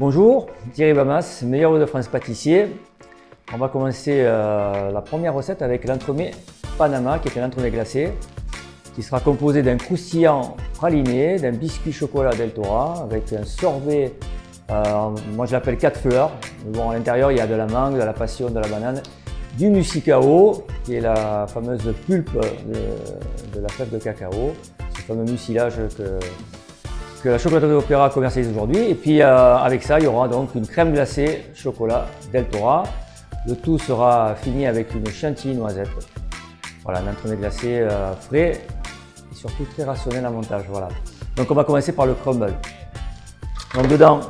Bonjour, Thierry Bamas, meilleur de France pâtissier. On va commencer euh, la première recette avec l'entremets Panama, qui est un entremets glacé, qui sera composé d'un croustillant praliné, d'un biscuit chocolat Del Tora, avec un sorbet, euh, moi je l'appelle 4 fleurs. Bon, à l'intérieur, il y a de la mangue, de la passion, de la banane, du musicao, qui est la fameuse pulpe de, de la fève de cacao, ce fameux mucilage que que la chocolaterie d'Opéra commercialise aujourd'hui. Et puis euh, avec ça, il y aura donc une crème glacée chocolat Del Tora. Le tout sera fini avec une chantilly noisette. Voilà, un entremets glacé euh, frais et surtout très rationnel à montage. Voilà. Donc on va commencer par le crumble. Donc dedans,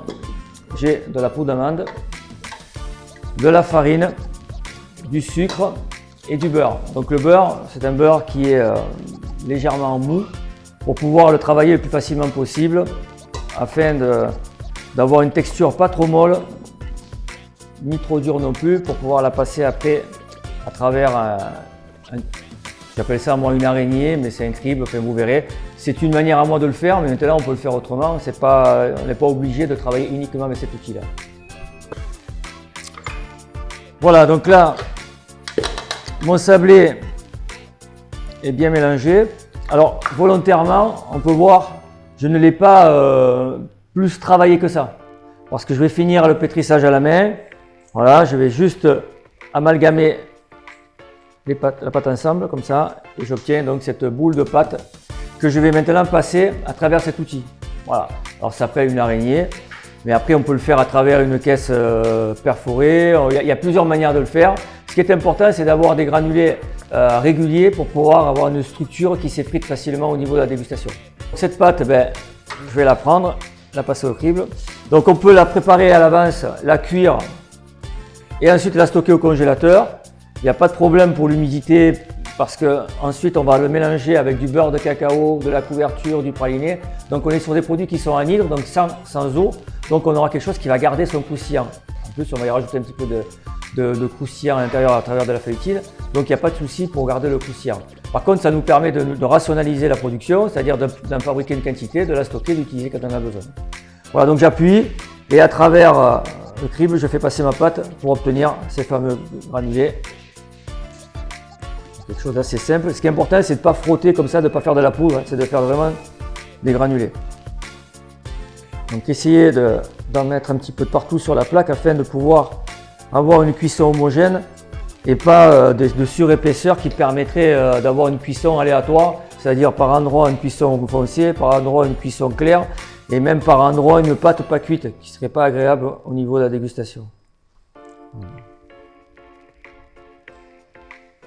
j'ai de la poudre d'amande, de la farine, du sucre et du beurre. Donc le beurre, c'est un beurre qui est euh, légèrement mou pour pouvoir le travailler le plus facilement possible afin d'avoir une texture pas trop molle ni trop dure non plus pour pouvoir la passer après à travers un, j'appelle ça moi une araignée mais c'est un crible, enfin vous verrez. C'est une manière à moi de le faire mais maintenant on peut le faire autrement, on n'est pas obligé de travailler uniquement avec cet outil là. Voilà donc là mon sablé est bien mélangé. Alors, volontairement, on peut voir, je ne l'ai pas euh, plus travaillé que ça. Parce que je vais finir le pétrissage à la main. Voilà, je vais juste amalgamer la pâte ensemble, comme ça. Et j'obtiens donc cette boule de pâte que je vais maintenant passer à travers cet outil. Voilà. Alors, ça fait une araignée. Mais après, on peut le faire à travers une caisse euh, perforée. il y a plusieurs manières de le faire. Ce qui est important, c'est d'avoir des granulés euh, réguliers pour pouvoir avoir une structure qui s'effrite facilement au niveau de la dégustation. Cette pâte, ben, je vais la prendre, la passer au crible. Donc on peut la préparer à l'avance, la cuire et ensuite la stocker au congélateur. Il n'y a pas de problème pour l'humidité parce que ensuite on va le mélanger avec du beurre de cacao, de la couverture, du praliné. Donc on est sur des produits qui sont anhydres, donc sans, sans eau. Donc on aura quelque chose qui va garder son croustillant. En plus on va y rajouter un petit peu de, de, croustillant à l'intérieur à travers de la feuilletine. Donc il n'y a pas de souci pour garder le croustillant. Par contre, ça nous permet de, rationaliser la production, c'est-à-dire d'en fabriquer une quantité, de la stocker, d'utiliser quand on a besoin. Voilà, donc j'appuie et à travers euh, le crible, je fais passer ma pâte pour obtenir ces fameux granulés. Quelque chose d'assez simple. Ce qui est important, c'est de ne pas frotter comme ça, de ne pas faire de la poudre, hein. c'est de faire vraiment des granulés. Donc essayez d'en mettre un petit peu de partout sur la plaque afin de pouvoir avoir une cuisson homogène et pas euh, de, surépaisseur qui permettrait euh, d'avoir une cuisson aléatoire, c'est-à-dire par endroit une cuisson foncée, par endroit une cuisson claire et même par endroit une pâte pas cuite qui serait pas agréable au niveau de la dégustation.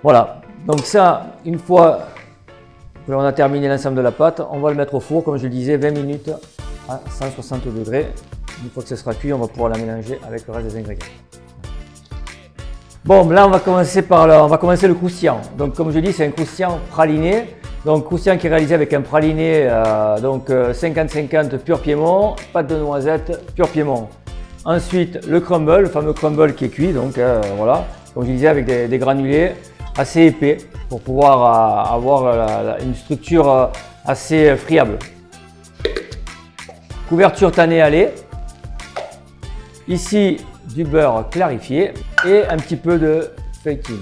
Voilà, donc ça, une fois que l'on a terminé l'ensemble de la pâte, on va le mettre au four, comme je le disais, 20 minutes à 160 degrés. Une fois que ce sera cuit, on va pouvoir la mélanger avec le reste des ingrédients. Bon, là, on va commencer par le, on va commencer le croustillant. Donc, comme je dis, c'est un croustillant praliné. Donc, croustillant qui est réalisé avec un praliné euh, donc 50-50 euh, pur Piémont, pâte de noisette pur Piémont. Ensuite, le crumble, le fameux crumble qui est cuit. Donc, euh, voilà, comme je disais, avec des, granulés assez épais pour pouvoir avoir une structure assez friable. Couverture tannée à lait. Ici, du beurre clarifié et un petit peu de feuilletine.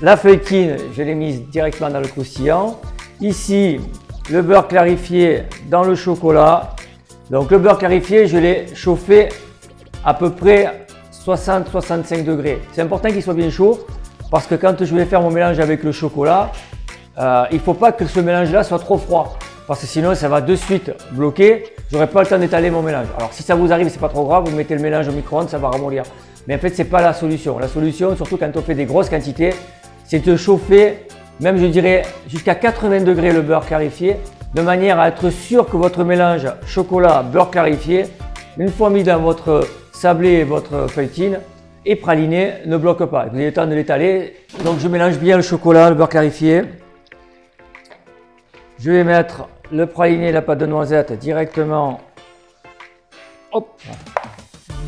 La feuilletine, je l'ai mise directement dans le croustillant. Ici, le beurre clarifié dans le chocolat. Donc le beurre clarifié, je l'ai chauffé à peu près 60-65 degrés. C'est important qu'il soit bien chaud parce que quand je vais faire mon mélange avec le chocolat, euh, il ne faut pas que ce mélange-là soit trop froid parce que sinon ça va de suite bloquer. J'aurai pas le temps d'étaler mon mélange. Alors si ça vous arrive, c'est pas trop grave, vous mettez le mélange au micro-ondes, ça va ramollir. Mais en fait, c'est pas la solution. La solution, surtout quand on fait des grosses quantités, c'est de chauffer, même je dirais jusqu'à 80 degrés le beurre clarifié, de manière à être sûr que votre mélange chocolat beurre clarifié, une fois mis dans votre sablé et votre feuilletine et praliné, ne bloque pas. Vous avez le temps de l'étaler. Donc je mélange bien le chocolat, le beurre clarifié. Je vais mettre le praliné et la pâte de noisette directement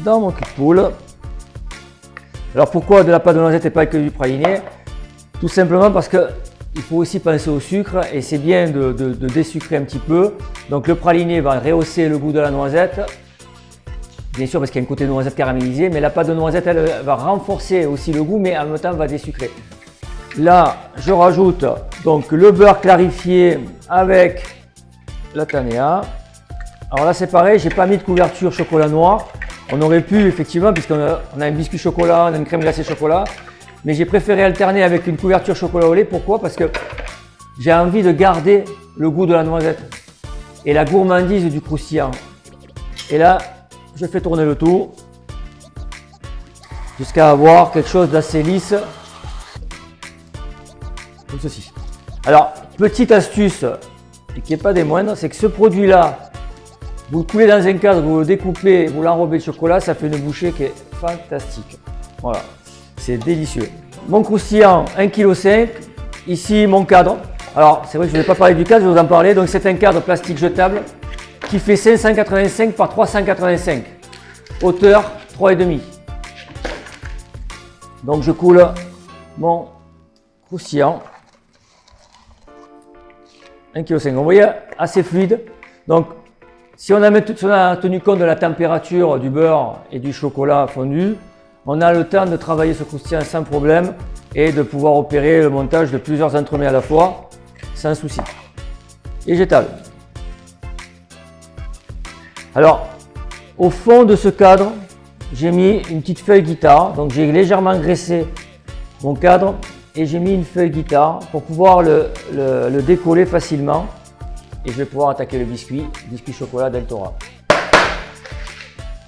dans mon cul de poule. Alors pourquoi de la pâte de noisette et pas que du praliné? Tout simplement parce que il faut aussi penser au sucre et c'est bien de, de, un petit peu. Donc le praliné va rehausser le goût de la noisette bien sûr parce qu'il y a un côté noisette caramélisé, mais la pâte de noisette elle, va renforcer aussi le goût, mais en même temps va désucrer. Là, je rajoute donc le beurre clarifié avec la tanea. Alors là, c'est pareil, j'ai pas mis de couverture chocolat noir. On aurait pu, effectivement, puisqu'on a, un biscuit chocolat, on a une crème glacée chocolat, mais j'ai préféré alterner avec une couverture chocolat au lait. Pourquoi? Parce que j'ai envie de garder le goût de la noisette et la gourmandise du croustillant. Et là, je fais tourner le tout jusqu'à avoir quelque chose d'assez lisse comme ceci. Alors, petite astuce, et qui n'est pas des moindres, c'est que ce produit-là, vous le coulez dans un cadre, vous le découpez, vous l'enrobez de chocolat, ça fait une bouchée qui est fantastique. Voilà, c'est délicieux. Mon croustillant, 1,5 kg. Ici, mon cadre. Alors, c'est vrai que je ne vais pas parler du cadre, je vais vous en parler. Donc, c'est un cadre plastique jetable qui fait 585 par 385. Hauteur 3,5. Donc, je coule mon croustillant. 1,5 kg. Vous voyez, assez fluide. Donc, si on, a, tenu compte de la température du beurre et du chocolat fondu, on a le temps de travailler ce croustillant sans problème et de pouvoir opérer le montage de plusieurs entremets à la fois sans souci. Et j'étale. Alors, au fond de ce cadre, j'ai mis une petite feuille guitare. Donc j'ai légèrement graissé mon cadre et j'ai mis une feuille guitare pour pouvoir le, décoller facilement. Et je vais pouvoir attaquer le biscuit, biscuit chocolat Deltora.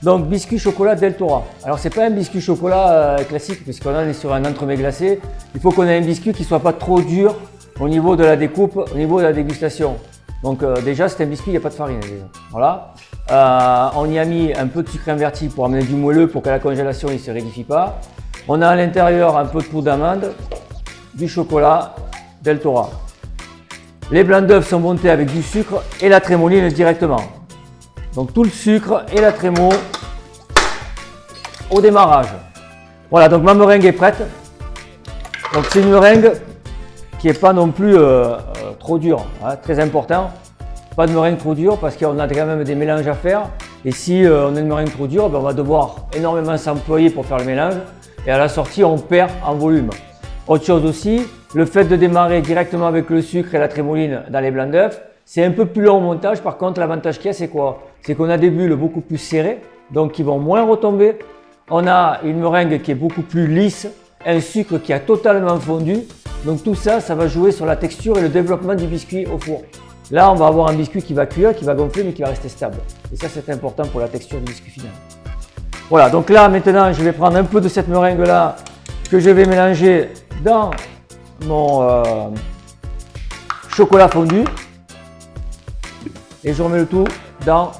Donc biscuit chocolat Deltora. Alors c'est pas un biscuit chocolat euh, classique puisqu'on est sur un entremets glacé. Il faut qu'on ait un biscuit qui soit pas trop dur au niveau de la découpe, au niveau de la dégustation. Donc euh, déjà c'est un biscuit, il n'y a pas de farine Voilà. Euh, on y a mis un peu de sucre inverti pour amener du moelleux pour qu'à la congélation ne se rédifie pas. On a à l'intérieur un peu de poudre d'amande, du chocolat Deltora. Les blancs d'œufs sont montés avec du sucre et la trémoline directement. Donc tout le sucre et la trémo au démarrage. Voilà, donc ma meringue est prête. Donc c'est une meringue qui n'est pas non plus euh, euh, trop dure, hein, très important. Pas de meringue trop dure parce qu'on a quand même des mélanges à faire. Et si euh, on a une meringue trop dure, ben, on va devoir énormément s'employer pour faire le mélange. Et à la sortie, on perd en volume. Autre chose aussi, le fait de démarrer directement avec le sucre et la trémoline dans les blancs d'œufs, c'est un peu plus long au montage. Par contre, l'avantage qu'il y a, c'est quoi? C'est qu'on a des bulles beaucoup plus serrées, donc qui vont moins retomber. On a une meringue qui est beaucoup plus lisse, un sucre qui a totalement fondu. Donc tout ça, ça va jouer sur la texture et le développement du biscuit au four. Là, on va avoir un biscuit qui va cuire, qui va gonfler, mais qui va rester stable. Et ça, c'est important pour la texture du biscuit final. Voilà, donc là, maintenant, je vais prendre un peu de cette meringue-là que je vais mélanger dans mon euh, chocolat fondu. Et je remets le tout dans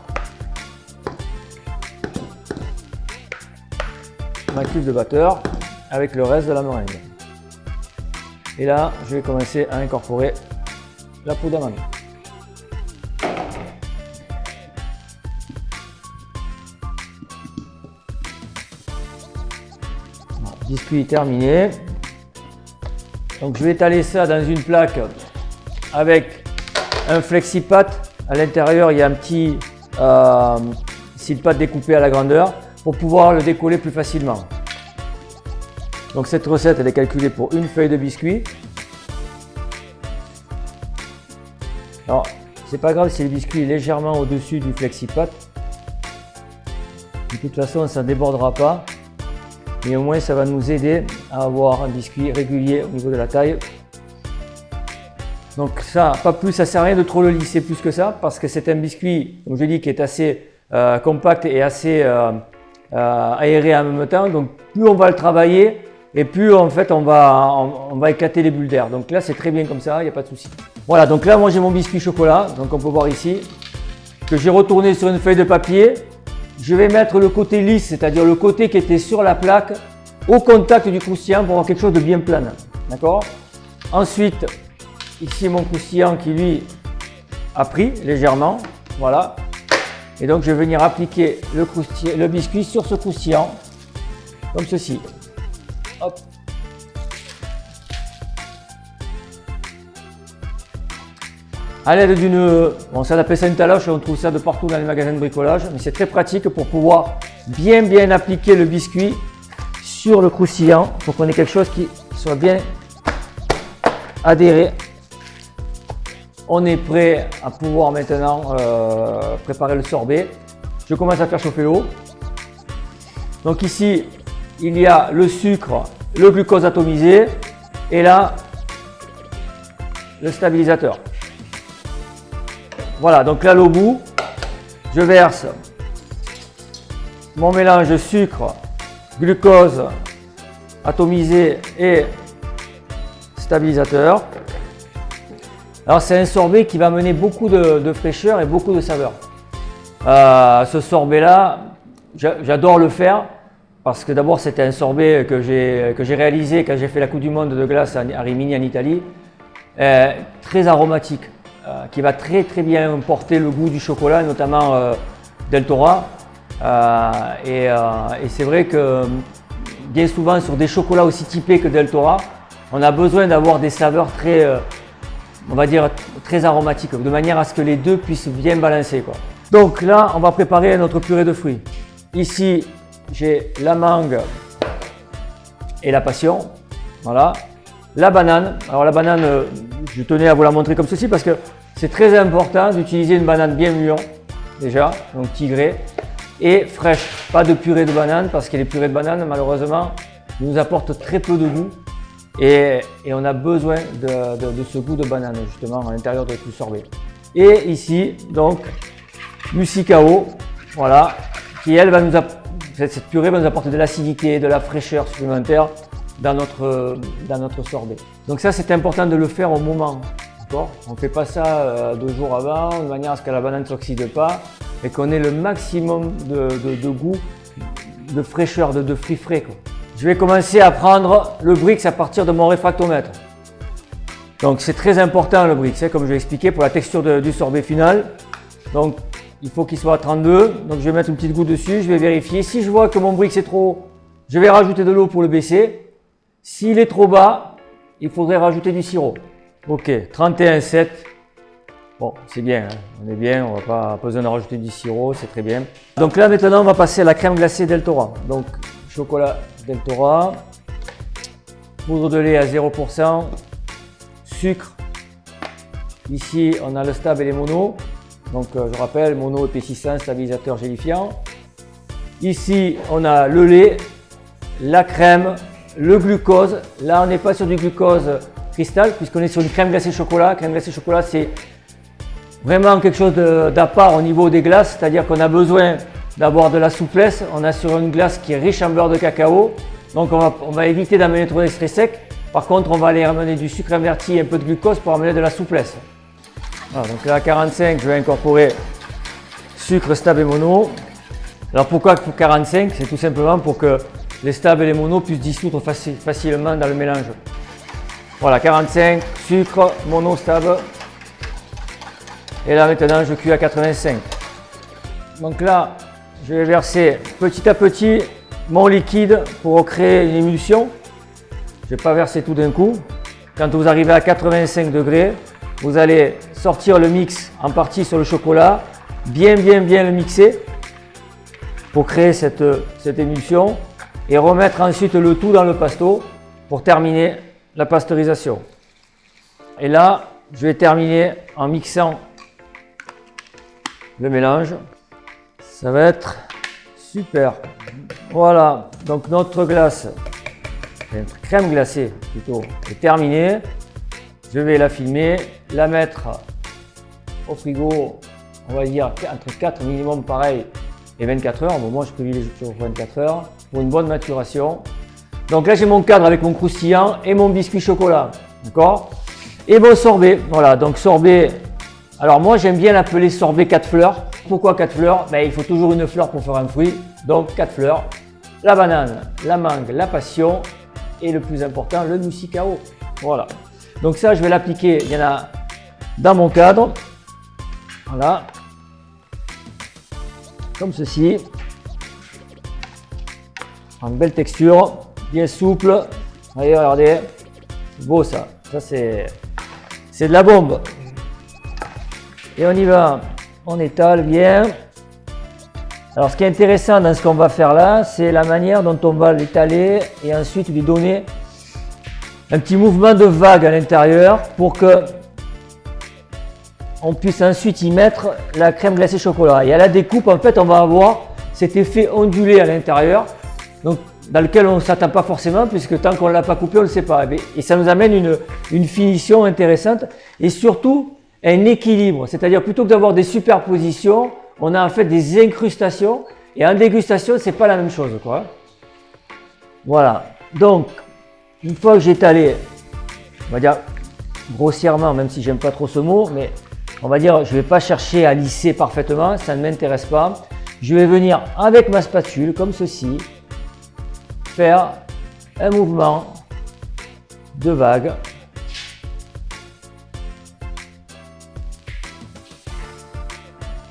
ma cuve de batteur avec le reste de la meringue. Et là, je vais commencer à incorporer la poudre d'amande. Biscuit terminé. Donc je vais étaler ça dans une plaque avec un flexipat. À l'intérieur, il y a un petit euh, découpé à la grandeur pour pouvoir le décoller plus facilement. Donc cette recette, est calculée pour une feuille de biscuit. Alors, c'est pas grave si le biscuit est légèrement au-dessus du flexipat. De toute façon, ça ne débordera pas. Mais au moins, ça va nous aider à avoir un biscuit régulier au niveau de la taille. Donc ça, pas plus, ça sert à rien de trop le lisser plus que ça parce que c'est un biscuit, comme je dis, qui est assez euh, compact et assez euh, euh, aéré en même temps. Donc plus on va le travailler, et plus en fait on va, on, va éclater les bulles d'air. Donc là c'est très bien comme ça, il n'y a pas de souci. Voilà, donc là moi j'ai mon biscuit chocolat, donc on peut voir ici, que j'ai retourné sur une feuille de papier. Je vais mettre le côté lisse, c'est-à-dire le côté qui était sur la plaque, au contact du croustillant pour avoir quelque chose de bien plat. D'accord? Ensuite, ici mon croustillant qui lui a pris légèrement, voilà. Et donc je vais venir appliquer le, le biscuit sur ce croustillant, comme ceci. À l'aide d'une, on ça appelle ça une taloche, on trouve ça de partout dans les magasins de bricolage, mais c'est très pratique pour pouvoir bien bien appliquer le biscuit sur le croustillant pour qu'on ait quelque chose qui soit bien adhéré. On est prêt à pouvoir maintenant euh, préparer le sorbet. Je commence à faire chauffer l'eau. Donc ici, il y a le sucre, le glucose atomisé et là, le stabilisateur. Voilà, donc là, au bout, je verse mon mélange sucre, glucose atomisé et stabilisateur. Alors c'est un sorbet qui va amener beaucoup de, fraîcheur et beaucoup de saveur. Euh, ce sorbet là, j'adore le faire parce que d'abord c'était un sorbet que j'ai réalisé quand j'ai fait la Coupe du Monde de glace à Rimini en Italie. Euh, très aromatique, euh, qui va très très bien porter le goût du chocolat, notamment euh, Deltora. et, et c'est vrai que bien souvent sur des chocolats aussi typés que Deltora, on a besoin d'avoir des saveurs très, on va dire, très aromatiques, de manière à ce que les deux puissent bien balancer. Quoi. Donc là, on va préparer notre purée de fruits. Ici, j'ai la mangue et la passion. Voilà. La banane. Alors la banane, euh, je tenais à vous la montrer comme ceci parce que c'est très important d'utiliser une banane bien mûre déjà, donc tigrée, et fraîche. Pas de purée de banane parce que les purées de banane, malheureusement, nous apportent très peu de goût et, on a besoin de, ce goût de banane justement à l'intérieur de tout sorbet. Et ici, donc, Musicao, voilà, qui elle va nous cette purée va nous apporter de l'acidité, de la fraîcheur supplémentaire dans notre, sorbet. Donc ça, c'est important de le faire au moment. On ne fait pas ça euh, deux jours avant, de manière à ce que la banane ne s'oxyde pas et qu'on ait le maximum de, goût, de fraîcheur, de, fruits frais. Je vais commencer à prendre le Brix à partir de mon réfractomètre. Donc c'est très important le Brix, hein, comme je l'ai expliqué, pour la texture du sorbet final. Donc il faut qu'il soit à 32. Donc je vais mettre une petite goutte dessus, je vais vérifier. Si je vois que mon brick c'est trop haut, je vais rajouter de l'eau pour le baisser. S'il est trop bas, il faudrait rajouter du sirop. Ok, 31,7. Bon, c'est bien, hein. on est bien, on va pas besoin de rajouter du sirop, c'est très bien. Donc là maintenant on va passer à la crème glacée Deltora. Donc chocolat Deltora, poudre de lait à 0%, sucre. Ici on a le stab et les monos. Donc euh, je rappelle, mono épaississant, stabilisateur gélifiant. Ici, on a le lait, la crème, le glucose. Là, on n'est pas sur du glucose cristal puisqu'on est sur une crème glacée chocolat. Crème glacée chocolat, c'est vraiment quelque chose d'à part au niveau des glaces, c'est-à-dire qu'on a besoin d'avoir de la souplesse. On a sur une glace qui est riche en beurre de cacao. Donc on va, éviter d'amener trop d'extrait sec. Par contre, on va aller ramener du sucre inverti et un peu de glucose pour amener de la souplesse donc là à 45, je vais incorporer sucre, stable et mono. Alors pourquoi 45 C'est tout simplement pour que les stables et les monos puissent dissoudre facilement dans le mélange. Voilà, 45, sucre, mono, stable. Et là maintenant, je cuis à 85. Donc là, je vais verser petit à petit mon liquide pour créer une émulsion. Je ne vais pas verser tout d'un coup. Quand vous arrivez à 85 degrés, vous allez sortir le mix en partie sur le chocolat, bien bien bien le mixer pour créer cette, cette émulsion et remettre ensuite le tout dans le pasto pour terminer la pasteurisation. Et là, je vais terminer en mixant le mélange. Ça va être super. Voilà, donc notre glace, notre crème glacée plutôt, est terminée. Je vais la filmer, la mettre au frigo, on va dire entre 4 minimum pareil et 24 heures. Moi, je privilégie toujours 24 heures une bonne maturation. Donc là, j'ai mon cadre avec mon croustillant et mon biscuit chocolat. D'accord? Et mon sorbet. Voilà, donc sorbet. Alors moi, j'aime bien l'appeler sorbet 4 fleurs. Pourquoi 4 fleurs? Ben, Il faut toujours une fleur pour faire un fruit. Donc 4 fleurs. La banane, la mangue, la passion et le plus important, le musicao. Voilà. Donc ça, je vais l'appliquer. Il y en a dans mon cadre. Voilà. Comme ceci. En belle texture, bien souple. Voyez, regardez. Beau ça. Ça, c'est de la bombe. Et on y va, on étale bien. Alors ce qui est intéressant dans ce qu'on va faire là, c'est la manière dont on va l'étaler et ensuite lui donner un petit mouvement de vague à l'intérieur pour que on puisse ensuite y mettre la crème glacée chocolat. Et à la découpe, en fait, on va avoir cet effet ondulé à l'intérieur, donc dans lequel on ne s'attend pas forcément, puisque tant qu'on ne l'a pas coupé, on ne le sait pas. Et ça nous amène une, finition intéressante et surtout un équilibre. C'est-à-dire plutôt que d'avoir des superpositions, on a en fait des incrustations. Et en dégustation, c'est pas la même chose. Quoi. Voilà. Donc, une fois que j'ai étalé, on va dire grossièrement, même si j'aime pas trop ce mot, mais on va dire, je ne vais pas chercher à lisser parfaitement, ça ne m'intéresse pas. Je vais venir avec ma spatule, comme ceci, faire un mouvement de vague.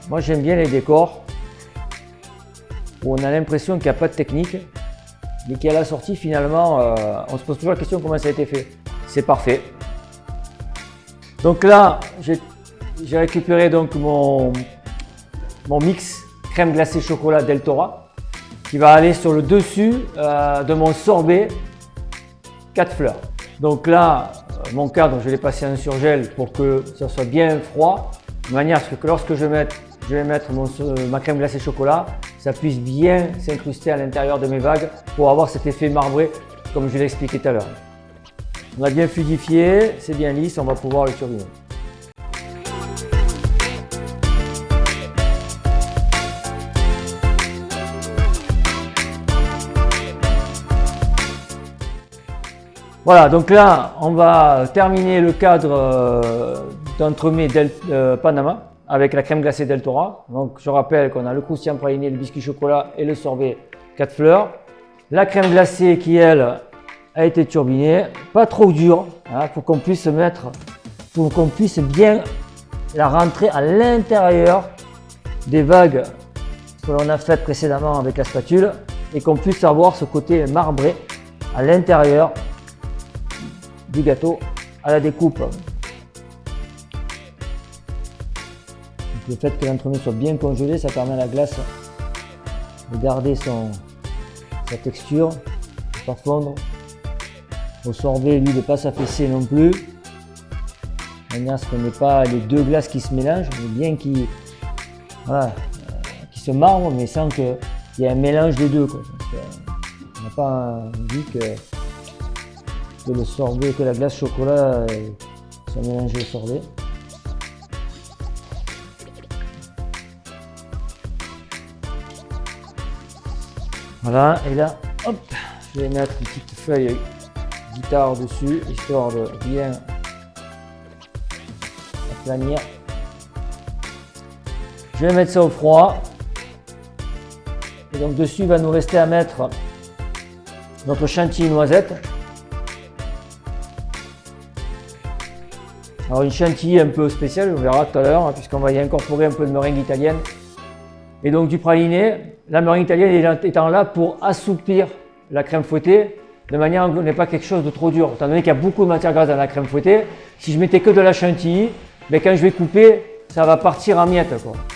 Moi, j'aime bien les décors où on a l'impression qu'il n'y a pas de technique, mais qu'à la sortie, finalement, euh, on se pose toujours la question comment ça a été fait. C'est parfait. Donc là, j'ai récupéré donc mon, mon mix crème glacée chocolat Deltora qui va aller sur le dessus euh, de mon sorbet 4 fleurs. Donc là, euh, mon cadre, je l'ai passé en surgel pour que ça soit bien froid, de manière à ce que lorsque je, vais mettre ma crème glacée chocolat, ça puisse bien s'incruster à l'intérieur de mes vagues pour avoir cet effet marbré comme je l'ai expliqué tout à l'heure. On a bien fluidifié, c'est bien lisse, on va pouvoir le turbiner. Voilà, donc là, on va terminer le cadre euh, d'entremet euh, Panama avec la crème glacée Deltora. Donc, je rappelle qu'on a le croustillant praliné, le biscuit chocolat et le sorbet 4 fleurs. La crème glacée qui, elle, a été turbinée, pas trop dure, hein, pour qu'on puisse bien la rentrer à l'intérieur des vagues que l'on a faites précédemment avec la spatule et qu'on puisse avoir ce côté marbré à l'intérieur du gâteau à la découpe. le fait que l'entremet soit bien congelé, ça permet à la glace de garder sa texture, de pas fondre. Au sorbet, lui, de ne pas s'affaisser non plus. De manière à ce qu'on n'ait pas les deux glaces qui se mélangent, mais bien qui, euh, qui se marbrent, mais sans qu'il y ait un mélange des deux. Quoi. on n'a pas envie que que le sorbet, que la glace chocolat soit mélangée au sorbet. Voilà, et là, hop, je vais mettre une petite feuille guitare dessus, histoire de bien aplanir. Je vais mettre ça au froid. Et donc dessus, il va nous rester à mettre notre chantilly noisette. Alors une chantilly un peu spéciale, on verra tout à l'heure, hein, puisqu'on va y incorporer un peu de meringue italienne. Et donc du praliné, la meringue italienne étant là pour assouplir la crème fouettée, de manière à ce n'est pas quelque chose de trop dur. Étant donné qu'il y a beaucoup de matière grasse dans la crème fouettée, si je mettais que de la chantilly, ben, quand je vais couper, ça va partir en miettes.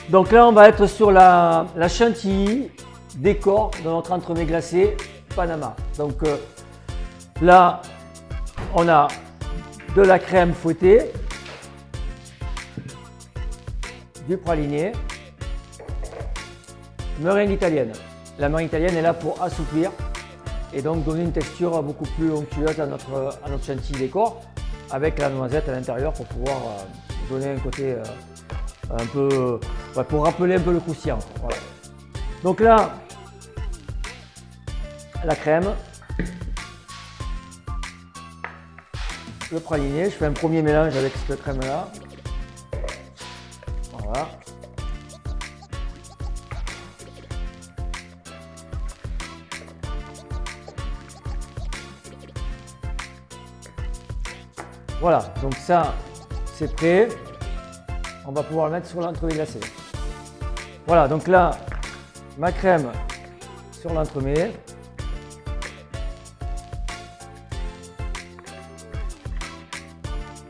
Donc là, on va être sur la, chantilly décor de notre entremets glacé Panama. Donc euh, là, on a de la crème fouettée, du praliné, meringue italienne. La meringue italienne est là pour assouplir et donc donner une texture beaucoup plus onctueuse à notre, à chantilly décor avec la noisette à l'intérieur pour pouvoir euh, donner un côté euh, un peu, pour rappeler un peu le croustillant. Donc là, la crème, le praliné, je fais un premier mélange avec cette crème là. Voilà. Voilà, donc ça, c'est prêt. On va pouvoir le mettre sur l'entremet glacé. Voilà, donc là, ma crème sur l'entremet.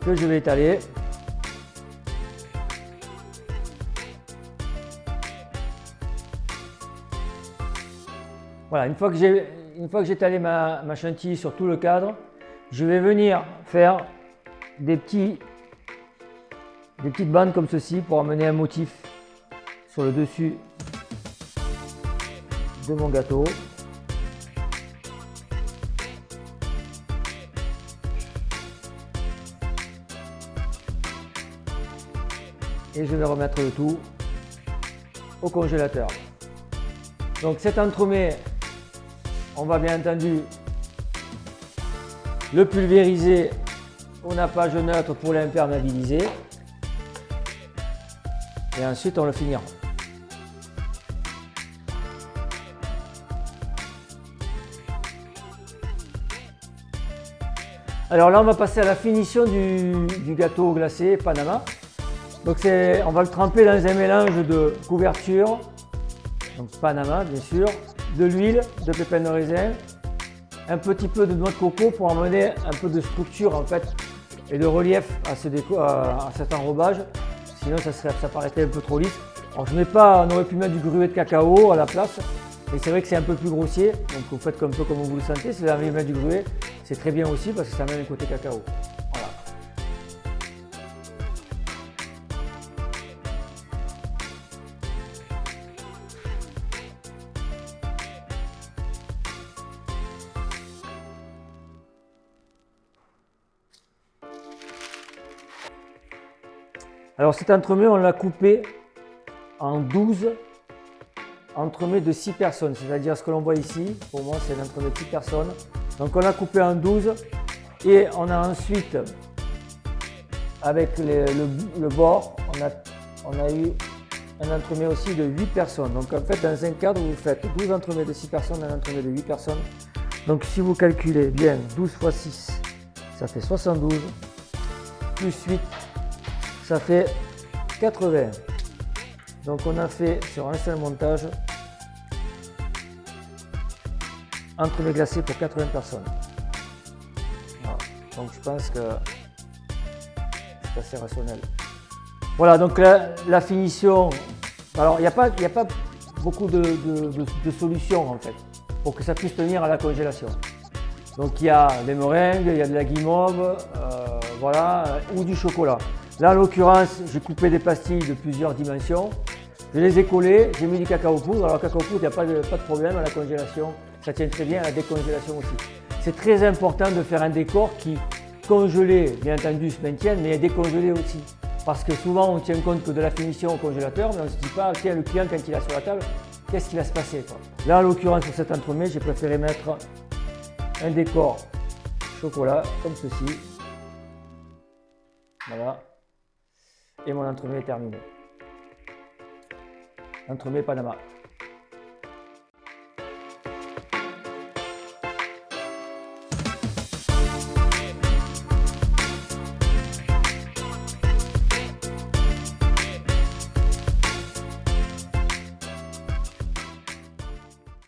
que je vais étaler. Voilà, une fois que j'ai une fois que j'ai étalé ma, chantilly sur tout le cadre, je vais venir faire des, petits, des petites bandes comme ceci pour amener un motif sur le dessus de mon gâteau. Et je vais remettre le tout au congélateur. Donc cet entremets, on va bien entendu le pulvériser au nappage neutre pour l'imperméabiliser. Et ensuite on le finira. Alors là, on va passer à la finition du, gâteau glacé Panama. Donc on va le tremper dans un mélange de couverture, donc Panama bien sûr, de l'huile, de pépins de raisin, un petit peu de noix de coco pour amener un peu de structure en fait et de relief à, à, cet enrobage. Sinon ça, serait, ça paraîtrait un peu trop lisse. Alors je pas, on aurait pu mettre du gruet de cacao à la place, mais c'est vrai que c'est un peu plus grossier. Donc vous faites un peu comme vous le sentez. Si vous avez mettre du gruet, c'est très bien aussi parce que ça amène le côté cacao. Alors cet entremets, on l'a coupé en 12 entremets de 6 personnes, c'est-à-dire ce que l'on voit ici, pour moi c'est un entremets de 6 personnes. Donc on l'a coupé en 12 et on a ensuite, avec le, bord, on a, on a eu un entremets aussi de 8 personnes. Donc en fait dans un cadre vous faites 12 entremets de 6 personnes, un entremets de 8 personnes. Donc si vous calculez bien 12 x 6, ça fait 72, plus 8, ça fait 80. Donc on a fait sur un seul montage entre les glacés pour 80 personnes. Donc je pense que c'est assez rationnel. Voilà, donc la, finition. Alors il n'y a, pas, a pas beaucoup de, solutions en fait pour que ça puisse tenir à la congélation. Donc il y a des meringues, il y a de la guimauve, euh, voilà, ou du chocolat. Là, en l'occurrence, j'ai coupé des pastilles de plusieurs dimensions. Je les ai collées, j'ai mis du cacao poudre. Alors, cacao poudre, il n'y a pas de, problème à la congélation. Ça tient très bien à la décongélation aussi. C'est très important de faire un décor qui, congelé, bien entendu, se maintienne, mais décongelé aussi. Parce que souvent, on tient compte que de la finition au congélateur, mais on ne se dit pas, tiens, le client, quand il est sur la table, qu'est-ce qui va se passer Là, en l'occurrence, sur cet entremets, j'ai préféré mettre un décor chocolat, comme ceci. Voilà et mon entremets est terminé. Entremets Panama.